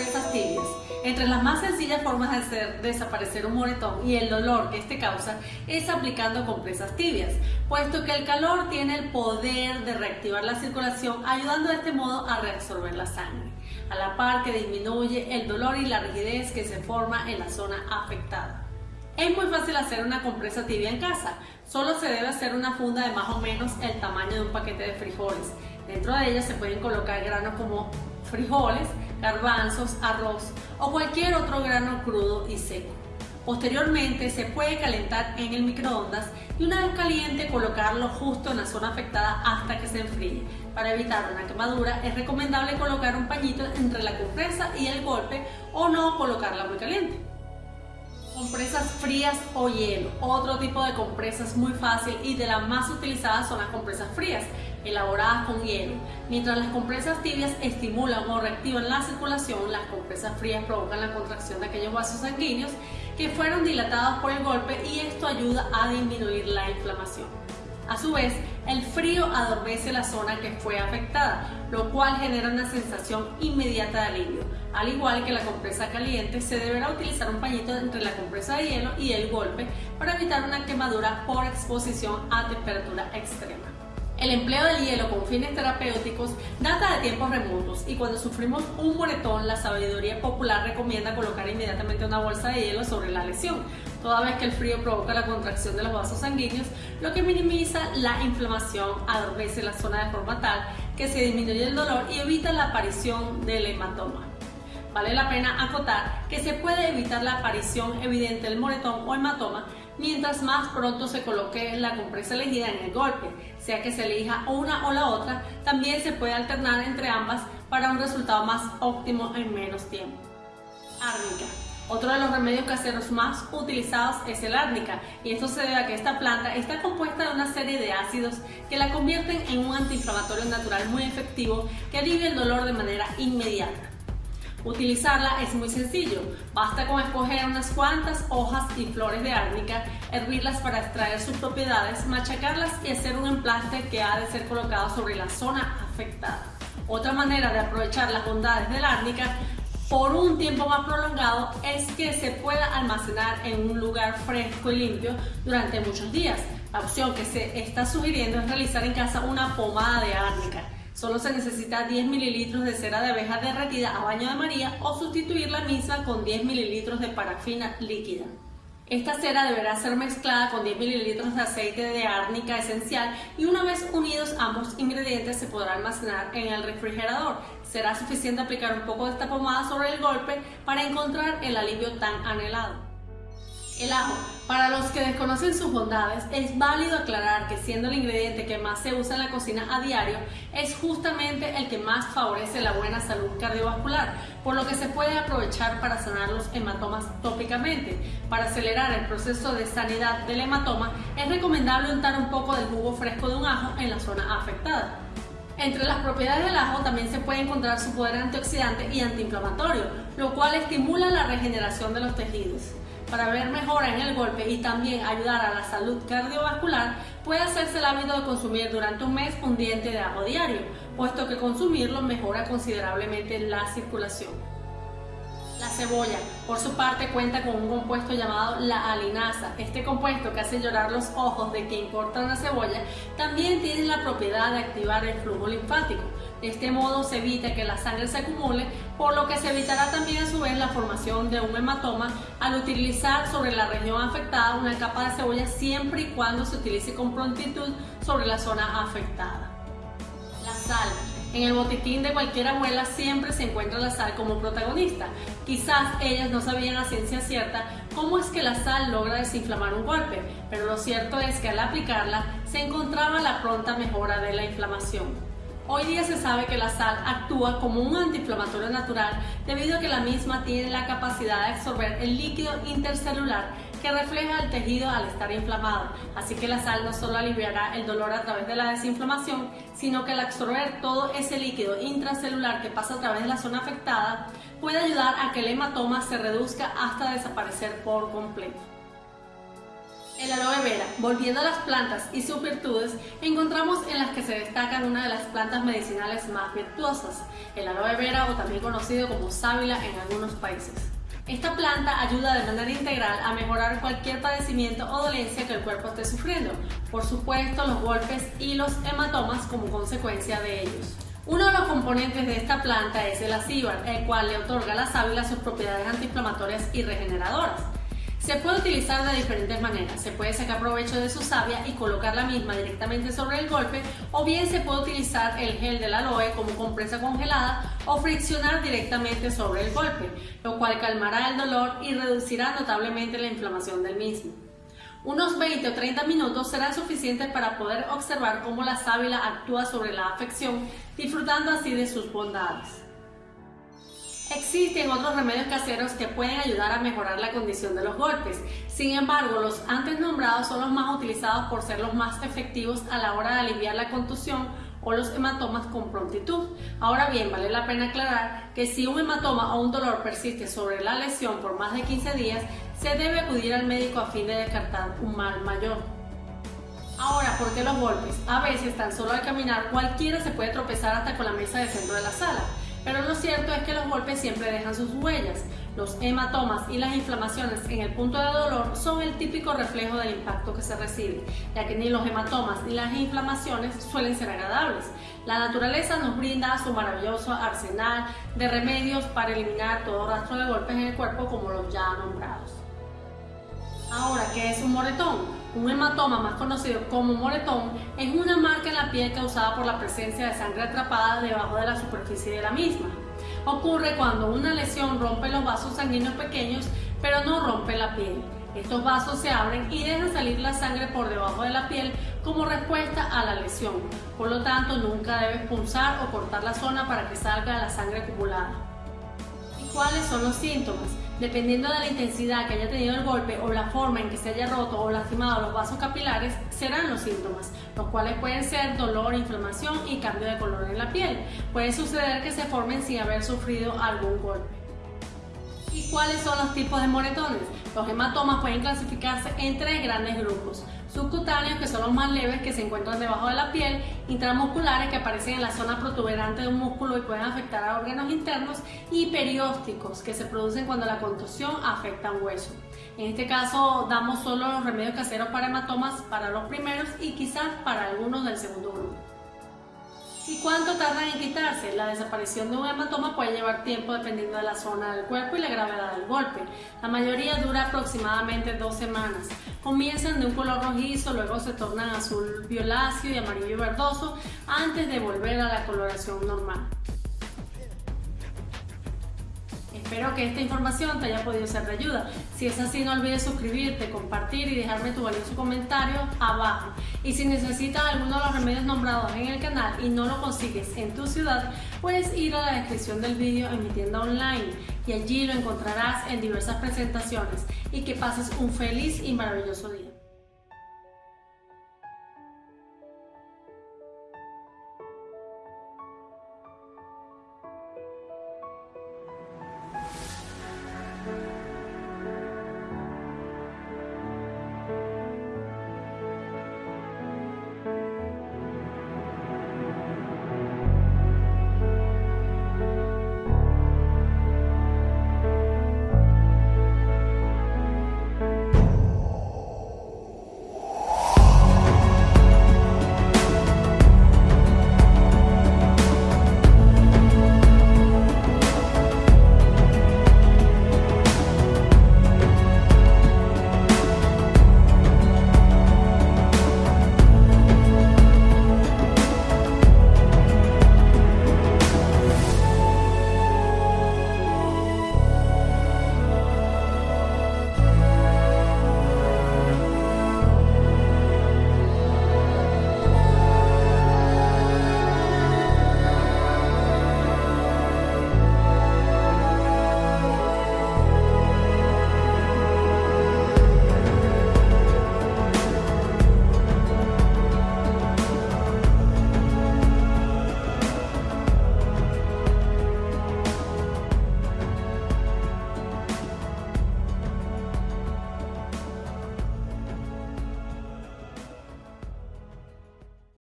compresas tibias. Entre las más sencillas formas de hacer desaparecer un moretón y el dolor que este causa es aplicando compresas tibias, puesto que el calor tiene el poder de reactivar la circulación, ayudando de este modo a reabsorber la sangre, a la par que disminuye el dolor y la rigidez que se forma en la zona afectada. Es muy fácil hacer una compresa tibia en casa, solo se debe hacer una funda de más o menos el tamaño de un paquete de frijoles. Dentro de ella se pueden colocar granos como frijoles, garbanzos, arroz o cualquier otro grano crudo y seco. Posteriormente se puede calentar en el microondas y una vez caliente colocarlo justo en la zona afectada hasta que se enfríe. Para evitar una quemadura es recomendable colocar un pañito entre la compresa y el golpe o no colocarla muy caliente. Compresas frías o hielo. Otro tipo de compresas muy fácil y de las más utilizadas son las compresas frías, elaboradas con hielo. Mientras las compresas tibias estimulan o reactivan la circulación, las compresas frías provocan la contracción de aquellos vasos sanguíneos que fueron dilatados por el golpe y esto ayuda a disminuir la inflamación. A su vez, el frío adormece la zona que fue afectada, lo cual genera una sensación inmediata de alivio. Al igual que la compresa caliente, se deberá utilizar un pañito entre la compresa de hielo y el golpe para evitar una quemadura por exposición a temperatura extrema. El empleo del hielo con fines terapéuticos data de tiempos remotos y cuando sufrimos un moretón, la sabiduría popular recomienda colocar inmediatamente una bolsa de hielo sobre la lesión, toda vez que el frío provoca la contracción de los vasos sanguíneos, lo que minimiza la inflamación, adormece la zona de forma tal que se disminuye el dolor y evita la aparición del hematoma. Vale la pena acotar que se puede evitar la aparición evidente del moretón o hematoma mientras más pronto se coloque la compresa elegida en el golpe, sea que se elija una o la otra, también se puede alternar entre ambas para un resultado más óptimo en menos tiempo. Árnica. Otro de los remedios caseros más utilizados es el árnica y esto se debe a que esta planta está compuesta de una serie de ácidos que la convierten en un antiinflamatorio natural muy efectivo que alivia el dolor de manera inmediata. Utilizarla es muy sencillo, basta con escoger unas cuantas hojas y flores de árnica, hervirlas para extraer sus propiedades, machacarlas y hacer un emplaste que ha de ser colocado sobre la zona afectada. Otra manera de aprovechar las bondades del árnica por un tiempo más prolongado es que se pueda almacenar en un lugar fresco y limpio durante muchos días. La opción que se está sugiriendo es realizar en casa una pomada de árnica. Solo se necesita 10 mililitros de cera de abeja derretida a baño de María o sustituir la misma con 10 mililitros de parafina líquida. Esta cera deberá ser mezclada con 10 mililitros de aceite de árnica esencial y una vez unidos ambos ingredientes se podrá almacenar en el refrigerador. Será suficiente aplicar un poco de esta pomada sobre el golpe para encontrar el alivio tan anhelado. El ajo. Para los que desconocen sus bondades, es válido aclarar que siendo el ingrediente que más se usa en la cocina a diario, es justamente el que más favorece la buena salud cardiovascular, por lo que se puede aprovechar para sanar los hematomas tópicamente. Para acelerar el proceso de sanidad del hematoma, es recomendable untar un poco del jugo fresco de un ajo en la zona afectada. Entre las propiedades del ajo también se puede encontrar su poder antioxidante y antiinflamatorio, lo cual estimula la regeneración de los tejidos para ver mejora en el golpe y también ayudar a la salud cardiovascular, puede hacerse el hábito de consumir durante un mes un diente de ajo diario, puesto que consumirlo mejora considerablemente la circulación. La cebolla, por su parte, cuenta con un compuesto llamado la alinasa. Este compuesto que hace llorar los ojos de quien corta una cebolla también tiene la propiedad de activar el flujo linfático. De este modo se evita que la sangre se acumule, por lo que se evitará también a su vez la formación de un hematoma al utilizar sobre la región afectada una capa de cebolla siempre y cuando se utilice con prontitud sobre la zona afectada. La sal. En el botiquín de cualquier abuela siempre se encuentra la sal como protagonista. Quizás ellas no sabían a ciencia cierta cómo es que la sal logra desinflamar un golpe, pero lo cierto es que al aplicarla se encontraba la pronta mejora de la inflamación. Hoy día se sabe que la sal actúa como un antiinflamatorio natural debido a que la misma tiene la capacidad de absorber el líquido intercelular que refleja el tejido al estar inflamado. Así que la sal no solo aliviará el dolor a través de la desinflamación, sino que al absorber todo ese líquido intracelular que pasa a través de la zona afectada, puede ayudar a que el hematoma se reduzca hasta desaparecer por completo. El aloe vera, volviendo a las plantas y sus virtudes, encontramos en las que se destacan una de las plantas medicinales más virtuosas, el aloe vera o también conocido como sábila en algunos países. Esta planta ayuda de manera integral a mejorar cualquier padecimiento o dolencia que el cuerpo esté sufriendo, por supuesto los golpes y los hematomas como consecuencia de ellos. Uno de los componentes de esta planta es el acíbar, el cual le otorga a la sábila sus propiedades antiinflamatorias y regeneradoras. Se puede utilizar de diferentes maneras. Se puede sacar provecho de su savia y colocar la misma directamente sobre el golpe o bien se puede utilizar el gel del aloe como compresa congelada o friccionar directamente sobre el golpe, lo cual calmará el dolor y reducirá notablemente la inflamación del mismo. Unos 20 o 30 minutos serán suficientes para poder observar cómo la sábila actúa sobre la afección, disfrutando así de sus bondades. Existen otros remedios caseros que pueden ayudar a mejorar la condición de los golpes. Sin embargo, los antes nombrados son los más utilizados por ser los más efectivos a la hora de aliviar la contusión o los hematomas con prontitud. Ahora bien, vale la pena aclarar que si un hematoma o un dolor persiste sobre la lesión por más de 15 días, se debe acudir al médico a fin de descartar un mal mayor. Ahora, ¿por qué los golpes? A veces, tan solo al caminar, cualquiera se puede tropezar hasta con la mesa de centro de la sala. Pero lo cierto es que los golpes siempre dejan sus huellas. Los hematomas y las inflamaciones en el punto de dolor son el típico reflejo del impacto que se recibe, ya que ni los hematomas ni las inflamaciones suelen ser agradables. La naturaleza nos brinda su maravilloso arsenal de remedios para eliminar todo rastro de golpes en el cuerpo como los ya nombrados. Ahora, ¿qué es un moretón? Un hematoma, más conocido como moretón, es una marca en la piel causada por la presencia de sangre atrapada debajo de la superficie de la misma. Ocurre cuando una lesión rompe los vasos sanguíneos pequeños, pero no rompe la piel. Estos vasos se abren y dejan salir la sangre por debajo de la piel como respuesta a la lesión. Por lo tanto, nunca debes punzar o cortar la zona para que salga la sangre acumulada. ¿Y cuáles son los síntomas? Dependiendo de la intensidad que haya tenido el golpe o la forma en que se haya roto o lastimado los vasos capilares, serán los síntomas, los cuales pueden ser dolor, inflamación y cambio de color en la piel. Puede suceder que se formen sin haber sufrido algún golpe. ¿Y cuáles son los tipos de moretones? Los hematomas pueden clasificarse en tres grandes grupos. Subcutáneos, que son los más leves que se encuentran debajo de la piel, intramusculares, que aparecen en la zona protuberante de un músculo y pueden afectar a órganos internos, y periósticos, que se producen cuando la contusión afecta a un hueso. En este caso, damos solo los remedios caseros para hematomas para los primeros y quizás para algunos del segundo grupo. ¿Y cuánto tardan en quitarse? La desaparición de un hematoma puede llevar tiempo dependiendo de la zona del cuerpo y la gravedad del golpe. La mayoría dura aproximadamente dos semanas. Comienzan de un color rojizo, luego se tornan azul violáceo y amarillo verdoso antes de volver a la coloración normal. Espero que esta información te haya podido ser de ayuda. Si es así, no olvides suscribirte, compartir y dejarme tu valioso comentario abajo. Y si necesitas alguno de los remedios nombrados en el canal y no lo consigues en tu ciudad, puedes ir a la descripción del vídeo en mi tienda online y allí lo encontrarás en diversas presentaciones. Y que pases un feliz y maravilloso día.